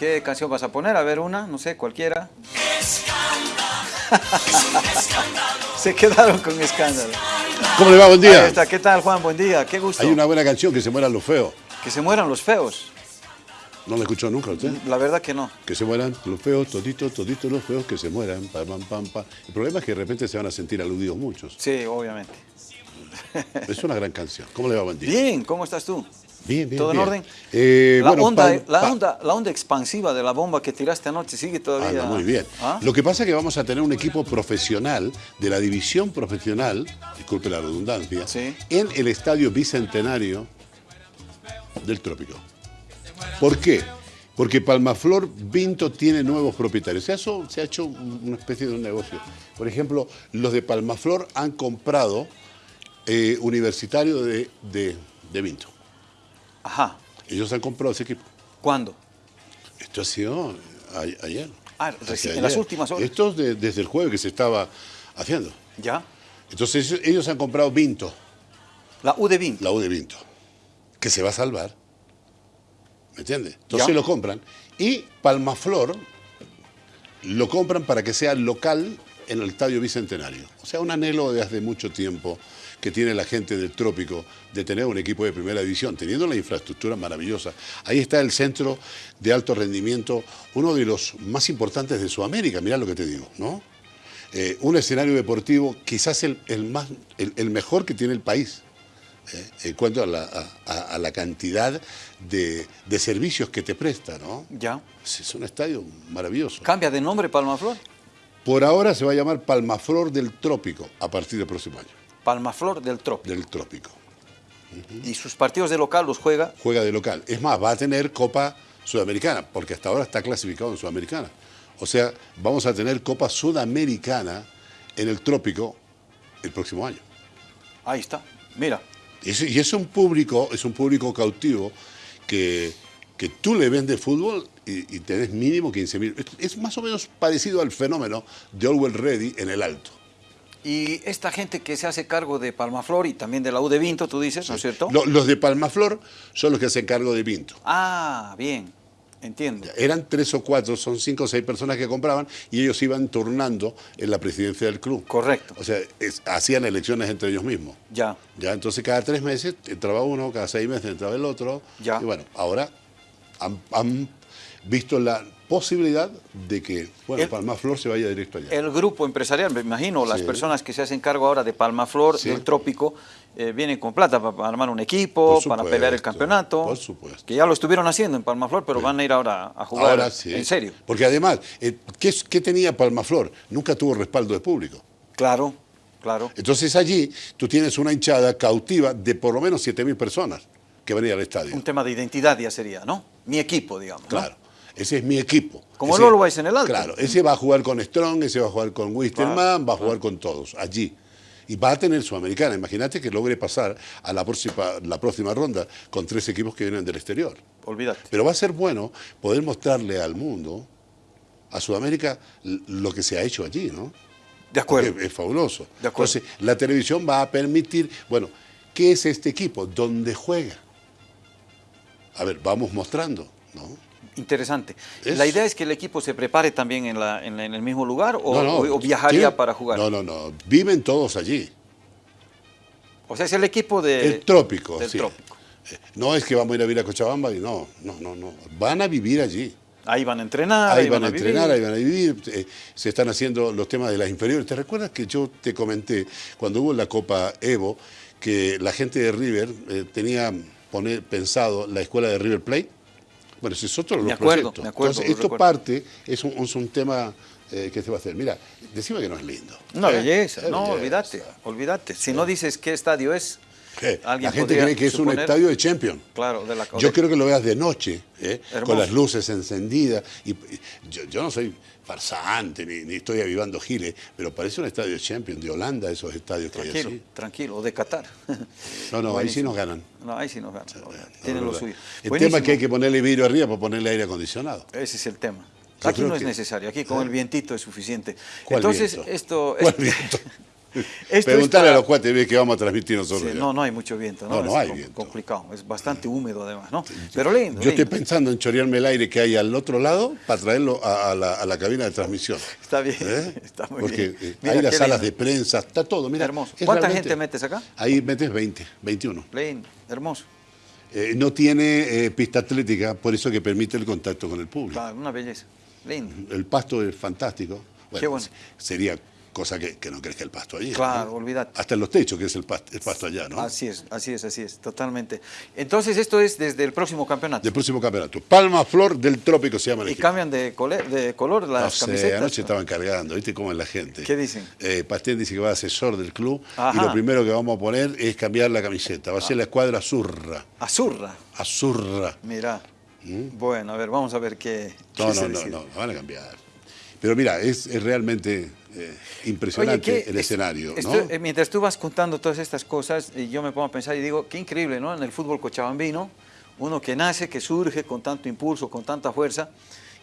¿Qué canción vas a poner? A ver una, no sé, cualquiera. Se quedaron con escándalo. ¿Cómo le va? Buen día. Ahí está. ¿Qué tal, Juan? Buen día. Qué gusto. Hay una buena canción que se mueran los feos. Que se mueran los feos. ¿No la escuchó nunca usted? La verdad que no. Que se mueran los feos, toditos, toditos los feos, que se mueran, pam, pam, pam, pam. El problema es que de repente se van a sentir aludidos muchos. Sí, obviamente. Es una gran canción. ¿Cómo le va? Buen día. Bien, ¿cómo estás tú? Bien, bien. ¿Todo en bien. orden? Eh, la, bueno, onda, pal- la, pa- onda, la onda expansiva de la bomba que tiraste anoche sigue todavía. Anda muy bien. ¿Ah? Lo que pasa es que vamos a tener un equipo profesional de la división profesional, disculpe la redundancia, Sí. en el Estadio Bicentenario del Trópico. ¿Por qué? Porque Palmaflor Vinto tiene nuevos propietarios. Se ha hecho, se ha hecho una especie de un negocio. Por ejemplo, los de Palmaflor han comprado eh, Universitario de, de, de Vinto. Ajá. Ellos han comprado ese equipo. ¿Cuándo? Esto ha sido a- ayer. Ah, Hacia reci- en las últimas horas. Esto es de- desde el jueves que se estaba haciendo. ¿Ya? Entonces ellos- ellos han comprado Vinto, La U de Vinto. la U de Vinto, que se va a salvar. ¿Me entiendes? Entonces Ya. lo compran. Y Palmaflor lo compran para que sea local en el Estadio Bicentenario. O sea, un anhelo de hace mucho tiempo que tiene la gente del trópico de tener un equipo de primera división, teniendo la infraestructura maravillosa. Ahí está el centro de alto rendimiento, uno de los más importantes de Sudamérica, mirá lo que te digo, ¿no? Eh, un escenario deportivo quizás el, el más, el, el mejor que tiene el país eh, en cuanto a la, a- a- a la cantidad de, de servicios que te presta, ¿no? ¿Ya? Es es un estadio maravilloso. ¿Cambia de nombre Palmaflor? Por ahora se va a llamar Palmaflor del Trópico a partir del próximo año. Palmaflor del Trópico. Del Trópico. Y sus partidos de local los juega. Juega de local. Es más, va a tener Copa Sudamericana, porque hasta ahora está clasificado en Sudamericana. O sea, vamos a tener Copa Sudamericana en el Trópico el próximo año. Ahí está. Mira. Es- y es un público, es un público cautivo que, que tú le vendes fútbol y, y tenés mínimo 15 mil. Es, es más o menos parecido al fenómeno de Orwell Ready en el alto. Y esta gente que se hace cargo de Palmaflor y también de la U de Vinto, tú dices, ¿no es cierto? Lo- los de Palmaflor son los que se cargo de Vinto. Ah, bien. Entiendo. Eran tres o cuatro, son cinco o seis personas que compraban y ellos iban turnando en la presidencia del club. Correcto. O sea, es- hacían elecciones entre ellos mismos. Ya. Ya, entonces cada tres meses entraba uno, cada seis meses entraba el otro. Ya. Y bueno, ahora han, han visto la posibilidad de que, bueno, El- Palmaflor se vaya directo allá. El grupo empresarial, me imagino, las Sí. personas que se hacen cargo ahora de Palmaflor, Sí. del Trópico, eh, vienen con plata para, armar un equipo, para pelear el campeonato. por supuesto. Que ya lo estuvieron haciendo en Palmaflor, pero van a ir ahora a jugar Ahora sí. en serio. Porque además, eh, ¿qué, tenía Palmaflor? Nunca tuvo respaldo de público. Claro, claro. Entonces allí tú tienes una hinchada cautiva de por lo menos 7.000 personas que van a ir al estadio. Un tema de identidad ya sería, ¿no? Mi equipo, digamos. ¿no? Ese es mi equipo. Como Ese- Lolo Weiss en el Alto. Claro, ese va a jugar con Strong, ese va a jugar con Wisterman, va a jugar con todos, allí. Y va a tener Sudamericana. Imagínate que logre pasar a la próxima, la próxima ronda con tres equipos que vienen del exterior. Olvídate. Pero va a ser bueno poder mostrarle al mundo, a Sudamérica, lo que se ha hecho allí, ¿no? De acuerdo. Porque Es, fabuloso. De acuerdo. Entonces, la televisión va a permitir, bueno, ¿qué es este equipo? ¿Dónde juega? A ver, vamos mostrando, ¿no? Interesante. Es- ¿La idea es que el equipo se prepare también en, la- en- en el mismo lugar o, No, no, o- o viajaría tiene- para jugar? No, no, no. Viven todos allí. O sea, es el equipo de, el trópico. del sí. trópico. Eh, No es que vamos a ir a vivir a Cochabamba y no, no, no, no. Van a vivir allí. Ahí van a entrenar, ahí van a vivir. entrenar, ahí van a vivir. eh, se están haciendo los temas de las inferiores. ¿Te recuerdas que yo te comenté cuando hubo la Copa Evo que la gente de River eh, tenía poner, pensado la escuela de River Plate? Bueno, ese es otro de los acuerdo, proyectos. acuerdo, Entonces, esto recuerdo. parte, es un, es un tema eh, que se va a hacer. Mira, decime que no es lindo. Una ¿eh? belleza, Es no, belleza. olvídate, olvídate. Si no dices qué estadio es, Eh, La gente cree que es un estadio de Champions. Claro, de la Yo quiero que lo veas de noche, ¿eh? Con las luces encendidas. Y yo, yo no soy farsante ni, ni estoy avivando giles, pero parece un estadio de Champions, de Holanda, esos estadios que hay Tranquilo, así. tranquilo, o de Qatar. No, no, ahí sí nos ganan. No, ahí sí nos ganan. Tienen lo verdad. suyo. El Buenísimo. tema es que hay que ponerle vidrio arriba para ponerle aire acondicionado. Ese es el tema. Aquí no es que- necesario, aquí con el vientito es suficiente. ¿Cuál Entonces, viento? esto... ¿Cuál viento? Preguntarle a los cuates que vamos a transmitir nosotros. no, no hay mucho viento, ¿no? No, no hay viento. complicado, es bastante húmedo además, ¿no? Pero lindo. Yo estoy pensando en chorearme el aire que hay al otro lado para traerlo a, la, cabina de transmisión. Está bien, ¿Eh? está muy bien. Porque eh, hay las salas de prensa, está todo, mira. Hermoso. ¿Cuánta gente metes acá? Ahí metes 20, 21. Lindo, hermoso. Eh, no tiene pista atlética, por eso que permite el contacto con el público. una belleza, lindo. El pasto es fantástico. Qué bueno. Sería cosa que, no crezca el pasto allí. Claro, olvídate. Hasta en los techos, que es el pasto, el pasto, allá, ¿no? Así es, así es, así es, totalmente. Entonces esto es desde el próximo campeonato. Del próximo campeonato. Palma Flor del Trópico se llama el ¿Y cambian de, de color las no sé, anoche estaban cargando, ¿viste cómo es la gente? ¿Qué dicen? Eh, Pastén dice que va a asesor del club y lo primero que vamos a poner es cambiar la camiseta. Va a ser la escuadra Azurra. ¿Azurra? Azurra. Mira. ¿Mm? Bueno, a ver, vamos a ver qué... No, no, no, no, van a cambiar. Pero mira, es, es realmente eh, impresionante el escenario. Eh, mientras tú vas contando todas estas cosas, yo me pongo a pensar y digo, qué increíble, ¿no? En el fútbol cochabambino, uno que nace, que surge con tanto impulso, con tanta fuerza,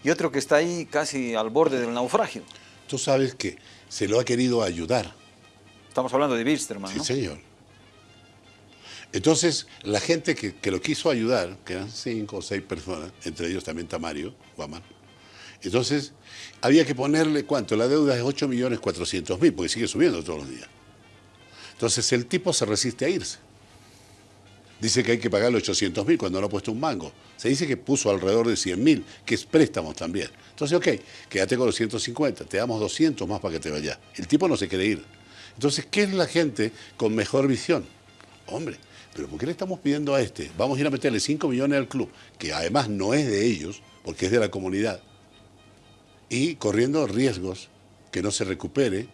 y otro que está ahí casi al borde del naufragio. Tú sabes que se lo ha querido ayudar. Estamos hablando de Wilstermann, Sí, señor. Entonces, la gente que, que, lo quiso ayudar, que eran cinco o seis personas, entre ellos también Tamario, Guamán, entonces, había que ponerle, ¿cuánto? La deuda es 8.400.000, porque sigue subiendo todos los días. Entonces, el tipo se resiste a irse. Dice que hay que pagarle 800.000 cuando no ha puesto un mango. Se dice que puso alrededor de 100.000, que es préstamos también. Entonces, ok, quédate con los 150, te damos 200 más para que te vayas. El tipo no se quiere ir. Entonces, ¿qué es la gente con mejor visión? Hombre, pero ¿por qué le estamos pidiendo a este? Vamos a ir a meterle 5 millones al club, que además no es de ellos, porque es de la comunidad y corriendo riesgos que no se recupere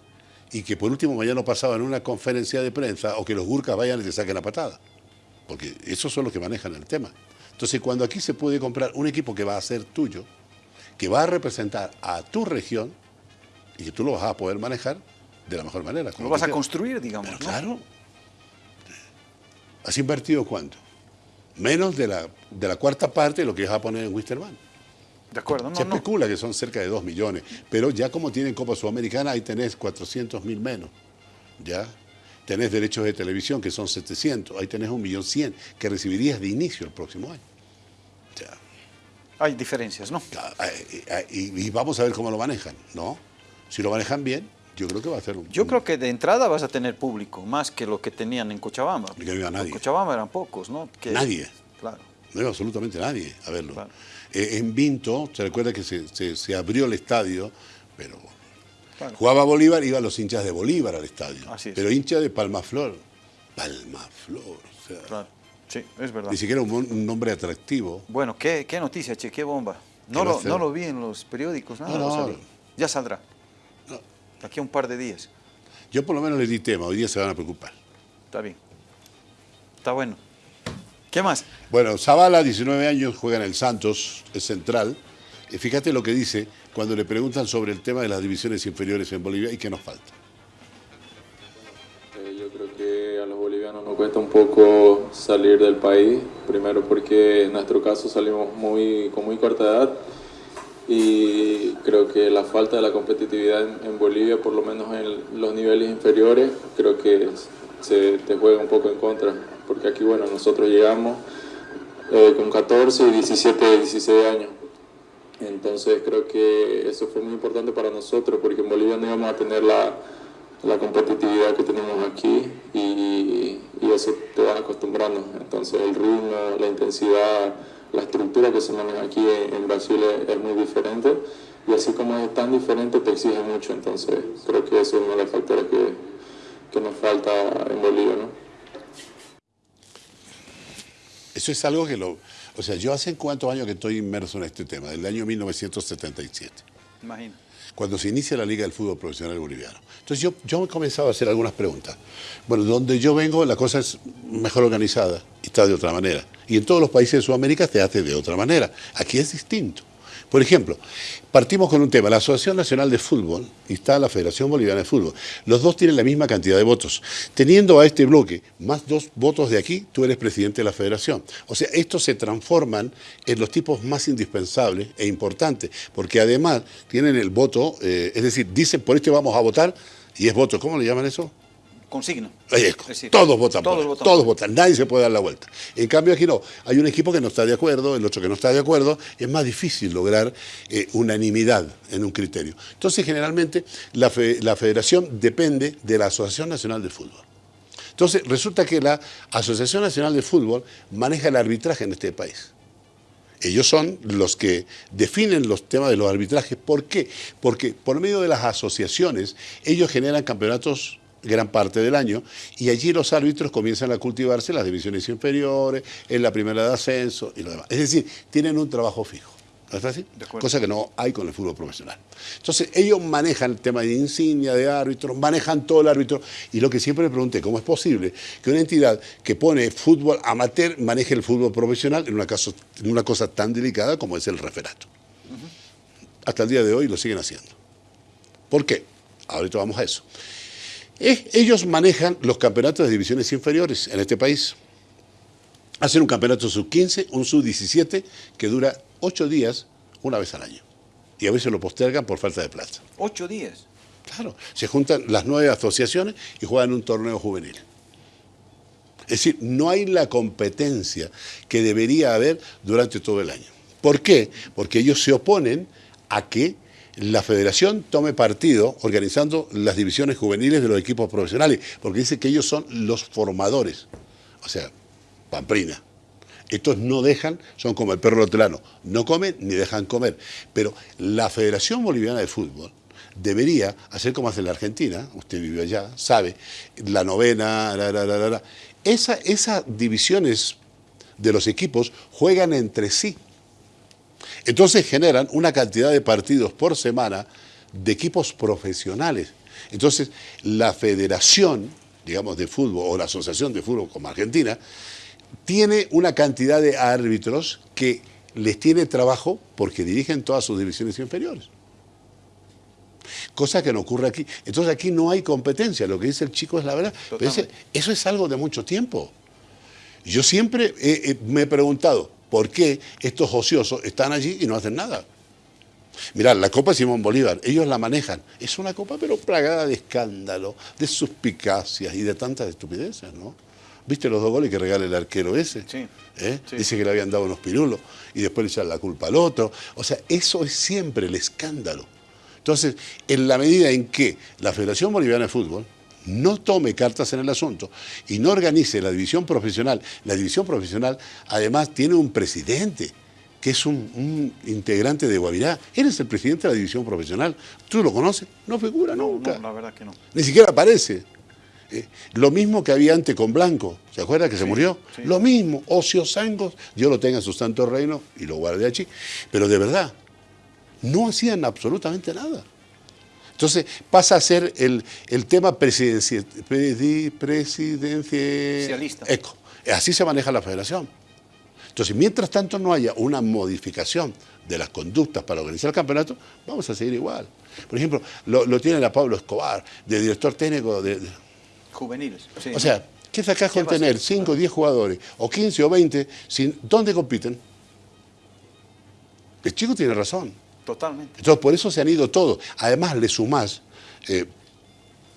y que por último mañana pasaba en una conferencia de prensa o que los gurkas vayan y te saquen la patada. Porque esos son los que manejan el tema. Entonces, cuando aquí se puede comprar un equipo que va a ser tuyo, que va a representar a tu región y que tú lo vas a poder manejar de la mejor manera. Lo vas a construir, digamos. Claro. ¿Has invertido cuánto? Menos de la, de la cuarta parte de lo que vas a poner en Wisterman. De acuerdo, no, Se especula que son cerca de 2 millones, pero ya como tienen Copa Sudamericana, ahí tenés 400 mil menos. ¿Ya? Tenés derechos de televisión, que son 700, ahí tenés 1.100.000 que recibirías de inicio el próximo año. Hay diferencias, ¿no? Y, vamos a ver cómo lo manejan, ¿no? Si lo manejan bien, yo creo que va a ser un... Yo creo que de entrada vas a tener público, más que lo que tenían en Cochabamba. Que no nadie. En Cochabamba eran pocos, ¿no? nadie. Claro. No iba absolutamente nadie a verlo. Eh, en Vinto, se recuerda que se, abrió el estadio, pero jugaba Bolívar, iban los hinchas de Bolívar al estadio. Pero hincha de Palmaflor. Palmaflor. O sea, claro. Sí, es verdad. Ni siquiera un, nombre atractivo. Bueno, qué, qué noticia, che, qué bomba. No lo, no lo vi en los periódicos, nada. No, no, ya saldrá. Aquí a un par de días. Yo por lo menos le di tema, hoy día se van a preocupar. Está bien. Está bueno. ¿Qué más? Bueno, Zavala, 19 años, juega en el Santos, es central. Y fíjate lo que dice cuando le preguntan sobre el tema de las divisiones inferiores en Bolivia y qué nos falta. Eh, yo creo que a los bolivianos nos cuesta un poco salir del país, primero porque en nuestro caso salimos muy, con muy corta edad y creo que la falta de la competitividad en, Bolivia, por lo menos en los niveles inferiores, creo que se te juega un poco en contra porque aquí, bueno, nosotros llegamos eh, con 14, 17, 16 años. Entonces creo que eso fue muy importante para nosotros, porque en Bolivia no íbamos a tener la, la competitividad que tenemos aquí y, eso te vas acostumbrando. Entonces el ritmo, la intensidad, la estructura que se maneja aquí en, Brasil es, muy diferente y así como es tan diferente te exige mucho. Entonces creo que eso es uno de los factores que, que nos falta en Bolivia. ¿no? Eso es algo que lo... O sea, yo hace cuántos años que estoy inmerso en este tema, del año 1977. Imagino. Cuando se inicia la Liga del Fútbol Profesional Boliviano. Entonces yo, yo he comenzado a hacer algunas preguntas. Bueno, donde yo vengo la cosa es mejor organizada y está de otra manera. Y en todos los países de Sudamérica se hace de otra manera. Aquí es distinto. Por ejemplo, partimos con un tema, la Asociación Nacional de Fútbol y está la Federación Boliviana de Fútbol. Los dos tienen la misma cantidad de votos. Teniendo a este bloque más dos votos de aquí, tú eres presidente de la federación. O sea, estos se transforman en los tipos más indispensables e importantes, porque además tienen el voto, eh, es decir, dicen por este vamos a votar y es voto. ¿Cómo le llaman eso? Consigna. Es decir, todos votan todos por votan todos votan, nadie se puede dar la vuelta. En cambio aquí no, hay un equipo que no está de acuerdo, el otro que no está de acuerdo, es más difícil lograr eh, unanimidad en un criterio. Entonces generalmente la, la federación depende de la Asociación Nacional de Fútbol. Entonces resulta que la Asociación Nacional de Fútbol maneja el arbitraje en este país. Ellos son los que definen los temas de los arbitrajes. ¿Por qué? Porque por medio de las asociaciones ellos generan campeonatos gran parte del año, y allí los árbitros comienzan a cultivarse en las divisiones inferiores, en la primera de ascenso y lo demás. Es decir, tienen un trabajo fijo. ¿No es así? Cosa que no hay con el fútbol profesional. Entonces, ellos manejan el tema de insignia, de árbitros, manejan todo el árbitro. Y lo que siempre me pregunté, ¿cómo es posible que una entidad que pone fútbol amateur maneje el fútbol profesional en una, en una cosa tan delicada como es el referato? Hasta el día de hoy lo siguen haciendo. ¿Por qué? Ahorita vamos a eso ellos manejan los campeonatos de divisiones inferiores en este país. Hacen un campeonato sub-15, un sub-17, que dura ocho días una vez al año. Y a veces lo postergan por falta de plata. ¿Ocho días? Claro. Se juntan las nueve asociaciones y juegan un torneo juvenil. Es decir, no hay la competencia que debería haber durante todo el año. ¿Por qué? Porque ellos se oponen a que la federación tome partido organizando las divisiones juveniles de los equipos profesionales, porque dice que ellos son los formadores. O sea, pamprina. Estos no dejan, son como el perro lotelano, no comen ni dejan comer. Pero la Federación Boliviana de Fútbol debería hacer como hace la Argentina, usted vive allá, sabe, la novena, esas divisiones de los equipos juegan entre sí. Entonces generan una cantidad de partidos por semana de equipos profesionales. Entonces la federación, digamos, de fútbol o la asociación de fútbol como Argentina, tiene una cantidad de árbitros que les tiene trabajo porque dirigen todas sus divisiones inferiores. Cosa que no ocurre aquí. Entonces aquí no hay competencia, lo que dice el chico es la verdad. eso es algo de mucho tiempo. Yo siempre me he preguntado, ¿Por qué estos ociosos están allí y no hacen nada? Mirad, la Copa Simón Bolívar, ellos la manejan. Es una copa pero plagada de escándalo, de suspicacias y de tantas estupideces, ¿no? ¿Viste los dos goles que regala el arquero ese? Sí, ¿Eh? Dice que le habían dado unos pirulos y después le echan la culpa al otro. O sea, eso es siempre el escándalo. Entonces, en la medida en que la Federación Boliviana de Fútbol no tome cartas en el asunto y no organice la división profesional, la división profesional además tiene un presidente que es un, integrante de Guavirá. Él es el presidente de la división profesional. ¿Tú lo conoces? No figura nunca. No, la verdad que no. Ni siquiera aparece. Eh, lo mismo que había antes con Blanco, ¿se acuerda que se murió? Lo mismo, Ocio Sangos, Dios lo tenga en su santo reino y lo guarde allí. Pero de verdad, no hacían absolutamente nada. Entonces pasa a ser el, tema presidencialista. Eco. Así se maneja la federación. Entonces, mientras tanto no haya una modificación de las conductas para organizar el campeonato, vamos a seguir igual. Por ejemplo, lo, tiene la Pablo Escobar, de director técnico de... Juveniles. o sea, ¿qué sacás con tener 5 o 10 jugadores, o 15 o 20, sin, ¿dónde compiten? El chico tiene razón. Totalmente. Entonces, por eso se han ido todos. Además, le sumás eh,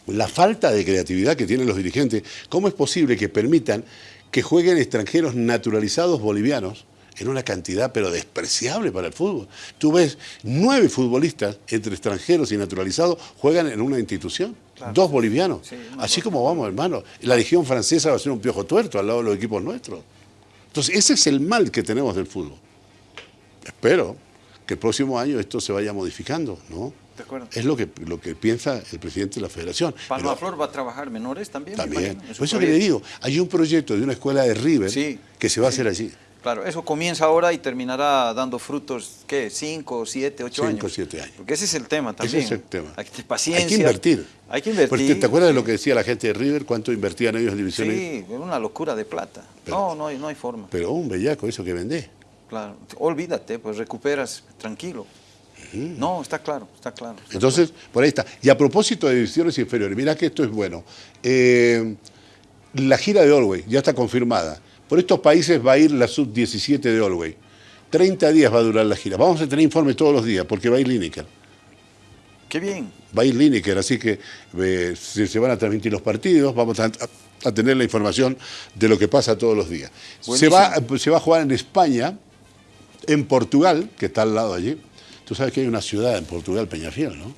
la falta de creatividad que tienen los dirigentes. ¿Cómo es posible que permitan que jueguen extranjeros naturalizados bolivianos en una cantidad pero despreciable para el fútbol? Tú ves nueve futbolistas entre extranjeros y naturalizados juegan en una institución. Dos bolivianos. Así como vamos, hermano. La Legión Francesa va a ser un piojo tuerto al lado de los equipos nuestros. Entonces, ese es el mal que tenemos del fútbol. Espero que el próximo año esto se vaya modificando, ¿no? De acuerdo. Es lo que, lo que piensa el presidente de la federación. ¿Palmaflor va a trabajar menores también? También. Por eso que le digo, hay un proyecto de una escuela de River que se va a hacer allí. Claro, eso comienza ahora y terminará dando frutos, ¿qué? ¿Cinco, siete, ocho años? Cinco, siete años. Porque ese es el tema también. Ese es el tema. Hay que paciencia. Hay que invertir. Hay que invertir. ¿Te acuerdas de lo que decía la gente de River? ¿Cuánto invertían ellos en divisiones? Sí, una locura de plata. no, no hay, no hay forma. Pero un bellaco eso que vende. Claro, olvídate, pues recuperas tranquilo. No, está claro, está claro. Entonces, por ahí está. Y a propósito de divisiones inferiores, mira que esto es bueno. Eh, la gira de Olwey ya está confirmada. Por estos países va a ir la sub-17 de Olwey. 30 días va a durar la gira. Vamos a tener informes todos los días porque va a ir Lineker. Qué bien. Va a ir Lineker, así que eh, se, se van a transmitir los partidos, vamos a, a tener la información de lo que pasa todos los días. Se va, se va a jugar en España, en Portugal, que está al lado allí. Tú sabes que hay una ciudad en Portugal, Peñafiel, ¿no?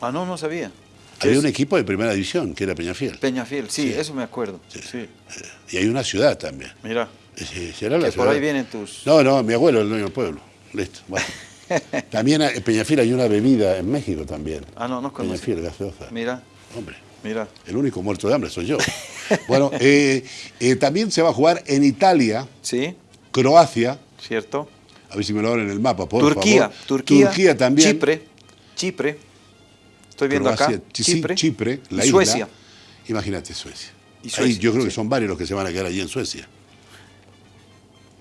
Ah, no, no sabía. ¿Qué Había es? un equipo de primera división, que era Peñafiel. Peñafiel, sí, eso me acuerdo. Sí. Y hay una ciudad también. Mira, Sí, será la que por ciudad. ahí vienen tus... No, no, mi abuelo es el dueño del pueblo. Listo. bueno. también en Peñafiel hay una bebida en México también. Ah, no, no conozco. Peñafiel, gaseosa. Mira, Hombre, mira. el único muerto de hambre soy yo. bueno, eh, eh, también se va a jugar en Italia, Sí, Croacia, cierto. A ver si me lo abren en el mapa, por Turquía, favor. Turquía, Turquía también. Chipre, Chipre. Estoy viendo acá. Chipre, Chipre, la y isla. Suecia. Imagínate Suecia. Y Ahí yo creo que son varios los que se van a quedar allí en Suecia.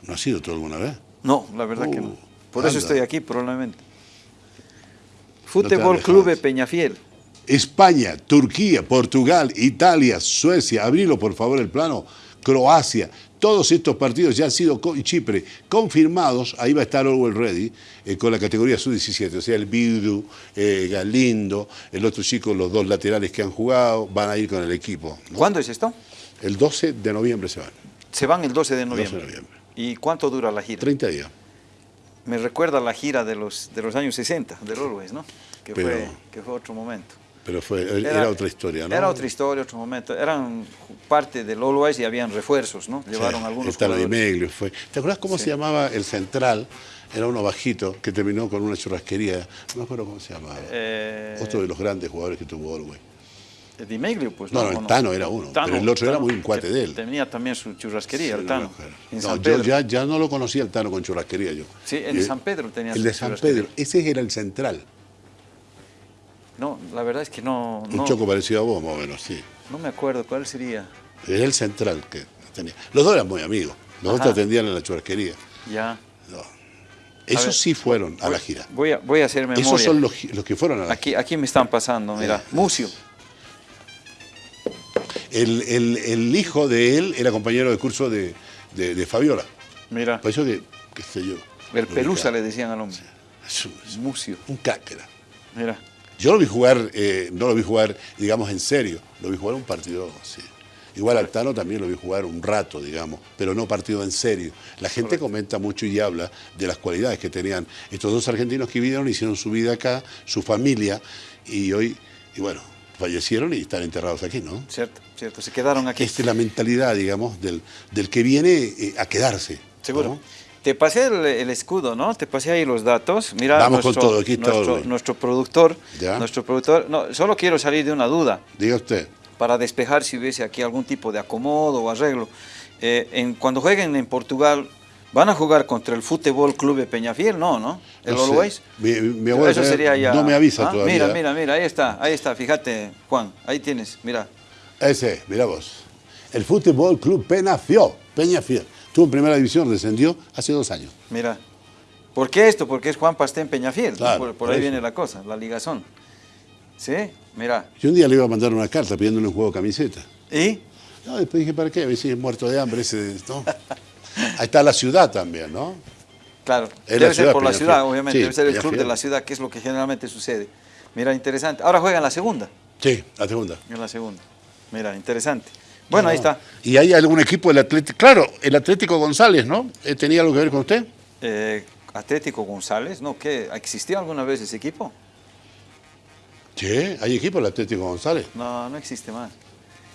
¿No has ido tú alguna vez? No, la verdad que no. Uh, Por eso estoy aquí, probablemente. te Fútbol has Club. Peñafiel. España, Turquía, Portugal, Italia, Suecia, abrilo por favor el plano, Croacia, todos estos partidos ya han sido, y Chipre, confirmados, ahí va a estar Orwell Ready, eh, con la categoría sub-17, o sea, el Bidu, eh, Galindo, el otro chico, los dos laterales que han jugado, van a ir con el equipo. ¿no? ¿Cuándo es esto? El 12 de noviembre se van, Se van el 12 de 12 de noviembre. noviembre, ¿Y cuánto dura la gira? 30 días. Me recuerda la gira de los, de los años 60, del Always, ¿no? Que, Pero- fue, que fue otro momento. Pero fue, era, otra historia, ¿no? Era otra historia, otro momento. Eran parte del Always y habían refuerzos, ¿no? Llevaron Sí, algunos Estaba Di jugadores. Meglio, fue. ¿Te acuerdas cómo Sí. se llamaba el central? Era uno bajito que terminó con una churrasquería. No me acuerdo cómo se llamaba. Eh, Otro de los grandes jugadores que tuvo Orwell. Di Meglio, pues. No, no, el Tano era uno, pero el otro era muy un cuate de él. Tenía también su churrasquería, el Sí, Tano. No, yo ya, ya no lo conocía el Tano con churrasquería yo. Sí, el de Eh, San Pedro tenía El de San. Pedro, ese era el central. No, la verdad es que no, Un no, choco parecido a vos, más o menos, sí. no me acuerdo cuál sería. Era el central que tenía. Los dos eran muy amigos. Los dos te atendían en la churrasquería. Ya. No. Esos ver, sí fueron a la gira. Voy a, voy a hacer memoria. Esos son los, los que fueron a la Aquí, aquí me están pasando, mira. Eh, Mucio. El, el- el hijo de él era compañero de curso de, de- de Fabiola. Mira. Por eso que, qué sé yo. El Pelusa ubicaba. le decían al hombre. Es un, es Mucio. un crack era. Mira. Yo lo vi jugar, eh, no lo vi jugar, digamos, en serio. Lo vi jugar un partido, sí. Igual al Tano también lo vi jugar un rato, digamos, pero no partido en serio. La gente comenta mucho y habla de las cualidades que tenían estos dos argentinos que vivieron, hicieron su vida acá, su familia, y hoy, y bueno, fallecieron y están enterrados aquí, ¿no? Cierto, cierto. Se quedaron aquí. Esta es la mentalidad, digamos, del, del que viene eh, a quedarse. Seguro. ¿no? Te pasé el, el escudo, ¿no? Te pasé ahí los datos. Mira, Vamos con nuestro, todo, aquí está nuestro, productor. Ya. Nuestro productor. No, solo quiero salir de una duda Diga usted. para despejar si hubiese aquí algún tipo de acomodo o arreglo. Eh, en, cuando jueguen en Portugal, ¿van a jugar contra el Fútbol Club de Peñafiel? No, ¿no? ¿El No. Always? Mi, mi abuelo Eso sería ya. no me avisa ¿Ah? todavía. Mira, mira, mira, ahí está, ahí está, fíjate, Juan, ahí tienes, mira. Ese, mira vos. El Fútbol Club Peñafiel. Peñafiel. Estuvo en primera división, descendió hace dos años. Mira. ¿Por qué esto? Porque es Juan Pastén Peñafiel. Claro, por, ahí eso. viene la cosa, la ligazón. ¿Sí? Mira. Yo un día le iba a mandar una carta pidiéndole un juego de camiseta. ¿Y? No, después dije, ¿para qué? Me dice, muerto de hambre ese, ¿no? Ahí está la ciudad también, ¿no? Claro. Es la Debe ser por la ciudad, obviamente. Sí, Debe ser el club Peñafiel. de la ciudad, que es lo que generalmente sucede. Mira, interesante. Ahora juega en la segunda. Sí, la segunda. En la segunda. Mira, interesante. Bueno, ahí está. ¿Y hay algún equipo del Atlético? Claro, el Atlético González, ¿no? Eh, ¿Tenía algo que ver con usted? Eh, Atlético González, ¿no? ¿Qué? ¿Existía alguna vez ese equipo? Sí, hay equipo del Atlético González. No, no existe más.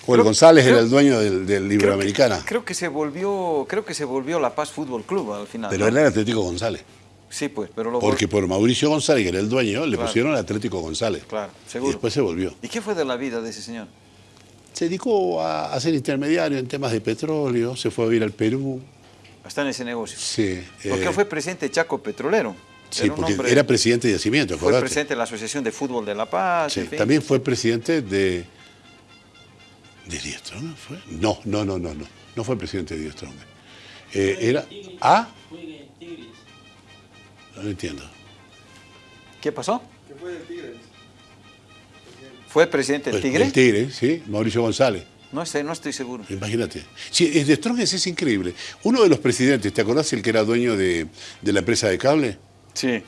O el Creo- González creo- era el dueño del, del Iberoamericana. Creo que se volvió, creo que se volvió La Paz Fútbol Club al final. Pero era Atlético González. Sí, pues, pero lo Porque por Mauricio González, que era el dueño, le Claro. pusieron el Atlético González. Claro, Y seguro. después se volvió. ¿Y qué fue de la vida de ese señor? Se dedicó a, a ser intermediario en temas de petróleo, se fue a vivir al Perú. Está en ese negocio. Sí, Porque eh, fue presidente de Chaco Petrolero. sí, Era un porque hombre- era presidente de Yacimiento, Fue acordate. presidente de la Asociación de Fútbol de La Paz. Sí, en fin. También fue presidente de. ¿De Díaz Strong fue? No, no, no, no, no. No fue presidente de Díaz Strong. Eh, era. ¿Ah? No lo entiendo. ¿Qué pasó? ¿Fue presidente del Pues, Tigre? El Tigre, sí, Mauricio González. No sé, no estoy seguro. Imagínate. Sí, es de Strong es increíble. Uno de los presidentes, ¿te acordás el que era dueño de, de la empresa de cable? Sí.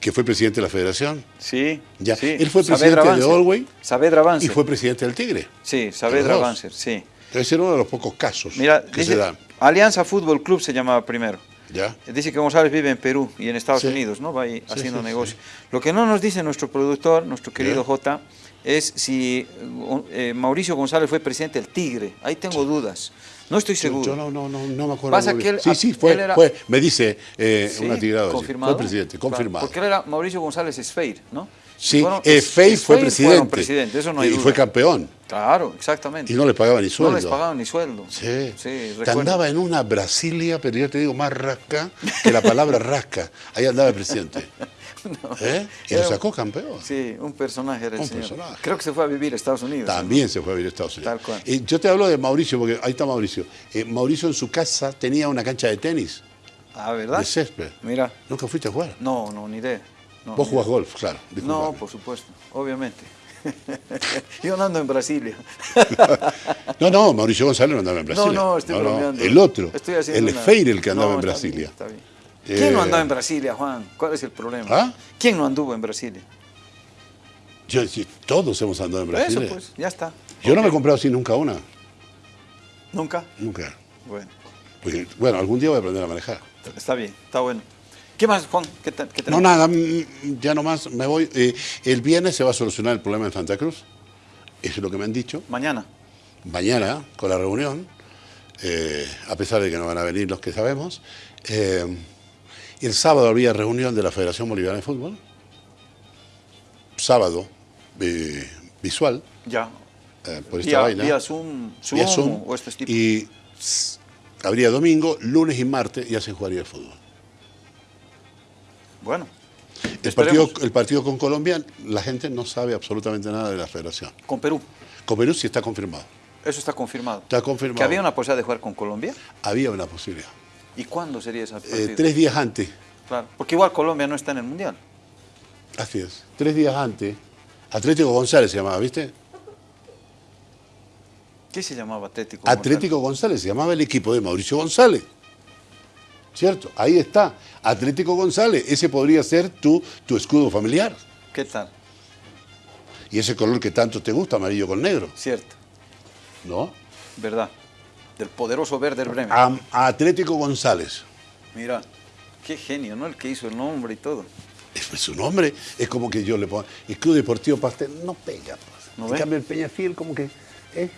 que fue presidente de la federación. Sí, Ya. sí. Él fue Saavedra presidente de. Olwey Saavedra y Banzer. fue presidente del Tigre. Sí, Saavedra. Banzer, sí. Debe ser uno de los pocos casos Mira, que dice, se dan. Alianza Fútbol Club se llamaba primero. ¿Ya? Dice que González vive en Perú y en Estados Sí. Unidos, ¿no? Va ahí haciendo negocio. Lo que no nos dice nuestro productor, nuestro querido. J, es si eh, Mauricio González fue presidente del Tigre. Ahí tengo dudas. No estoy seguro. yo no, no, no, no me acuerdo. Pasa que él- sí, sí, fue, él era- fue. Me dice eh, Sí, una tirada. así. confirmado. Fue presidente, Claro, confirmado. porque él era Mauricio González Esfeir, ¿no? Sí, Fueron- eh, Fey Esfeir fue presidente. presidente, eso no hay y duda. fue campeón. Claro, exactamente. Y no le pagaba ni sueldo. No les pagaban ni sueldo. Sí. Sí, recuerdo. andaba en una Brasilia, pero yo te digo más rasca que la palabra rasca. Ahí andaba el presidente. ¿Eh? Y lo sacó campeón. Sí, un personaje era el Un señor. personaje. Creo que se fue a vivir a Estados Unidos. ¿no? También se fue a vivir a Estados Unidos. Tal cual. Y yo te hablo de Mauricio, porque ahí está Mauricio. Eh, Mauricio en su casa tenía una cancha de tenis, Ah, ¿verdad? de césped. Mira, ¿Nunca fuiste a jugar? no, no, ni idea. No, Vos jugás golf, claro. No, por supuesto, obviamente. Yo no ando en Brasilia. No, no, Mauricio González no andaba en Brasilia. No, no, estoy bromeando. El otro, Estoy el una- Feire el que andaba No, en está Brasilia. bien, está bien. ¿Quién no Eh, andaba en Brasilia, Juan? ¿Cuál es el problema? ¿Ah? ¿Quién no anduvo en Brasilia? Yo, todos hemos andado en Brasilia. Eso pues, ya está. Yo no me he comprado así nunca una. ¿Nunca? Nunca. Bueno, Porque, bueno, algún día voy a aprender a manejar. está bien, está bueno. ¿Qué más, Juan? ¿Qué, te- qué No, nada, mm, ya nomás me voy. Eh, el viernes se va a solucionar el problema en Santa Cruz. Eso es lo que me han dicho. Mañana. Mañana, con la reunión, eh, a pesar de que no van a venir los que sabemos. eh, el sábado había reunión de la Federación Boliviana de Fútbol. Sábado, eh, visual, Ya. por esta Vía, vaina. vía Zoom, Zoom, vía Zoom, o estos tipos. Y habría domingo, lunes y martes, ya se jugaría el fútbol. Bueno. El partido, el partido con Colombia, la gente no sabe absolutamente nada de la federación. Con Perú. Con Perú sí está confirmado. Eso está confirmado. Está confirmado. ¿Que había una posibilidad de jugar con Colombia? Había una posibilidad. ¿Y cuándo sería esa Eh, partido? tres días antes, Claro. Porque igual Colombia no está en el Mundial. así es, tres días antes, Atlético González se llamaba, ¿viste? ¿Qué se llamaba Atlético? Atlético González se llamaba el equipo de Mauricio González. ¿Cierto? Ahí está. Atlético González. Ese podría ser tu, tu escudo familiar. ¿Qué tal? Y ese color que tanto te gusta, amarillo con negro. Cierto. ¿No? ¿Verdad? Del poderoso Werder Bremen. Atlético González. Mira, qué genio, ¿no? El que hizo el nombre y todo. Es su nombre. Es como que yo le pongo. El Club Deportivo Pastel no pega. pues. ¿No en cambio, el Peñafiel, como que. eh,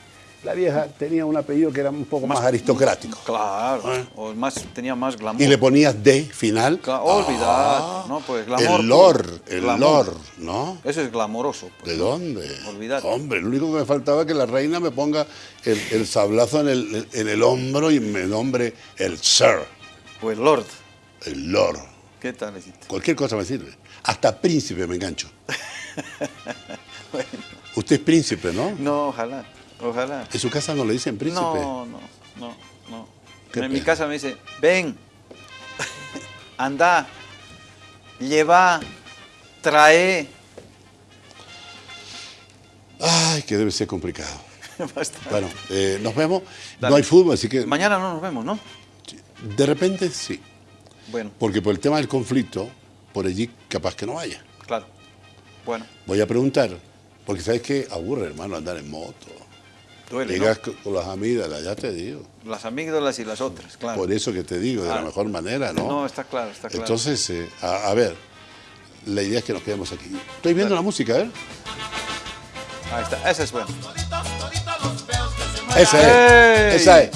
la vieja tenía un apellido que era un poco más, aristocrático. Claro. ¿Eh? O más, tenía más glamour. Y le ponías D final. Cla- olvidate, Ah, ¿no? Pues glamour. El lor, el Glamour. lor, ¿no? Eso es glamoroso. pues. ¿De dónde? Olvídate. Hombre, lo único que me faltaba es que la reina me ponga el, el sablazo en el, en el hombro y me nombre el sir, O el Lord. el lord. ¿Qué tal, hiciste? Cualquier cosa me sirve. Hasta príncipe me engancho. Bueno, Usted es príncipe, ¿no? no, ojalá. Ojalá. En su casa no le dicen príncipe. No, no, no, no. Qué en mi casa me dice, ven, anda, lleva, trae. Ay, que debe ser complicado. Bueno, eh, nos vemos. Dale. No hay fútbol, así que Mañana no nos vemos, ¿no? de repente sí. Bueno, Porque por el tema del conflicto, por allí capaz que no vaya. claro. Bueno, Voy a preguntar, porque sabes que aburre, hermano, andar en moto. Duele, Llegas con con las amígdalas, ya te digo. Las amígdalas y las otras, claro. Por eso que te digo, de la Claro. mejor manera, ¿no? No, está claro, está claro. Entonces, eh, a, a ver, la idea es que nos quedemos aquí. Estoy viendo la música, ¿eh? Ahí está, esa es buena. Esa ¡Ey! es, esa es.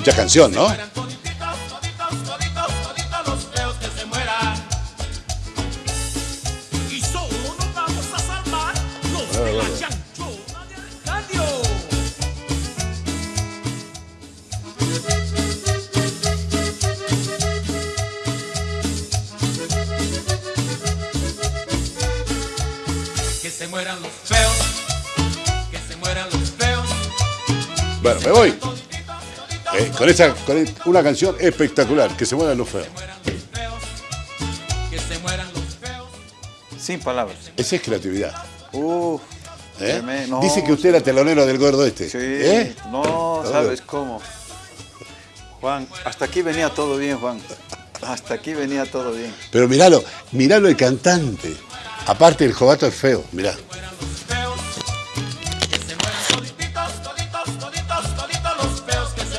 Mucha canción, ¿no? Con esa, con e- una canción espectacular, que se mueran los feos. mueran los feos. Que se mueran los feos. Sin palabras. Esa es creatividad. Uf, ¿eh? No, Dice que usted era telonero del gordo este. Sí, ¿Eh? no, ¿sabes cómo? Juan, hasta aquí venía todo bien, Juan. Hasta aquí venía todo bien. Pero miralo, miralo el cantante. Aparte el jovato es feo, mirá.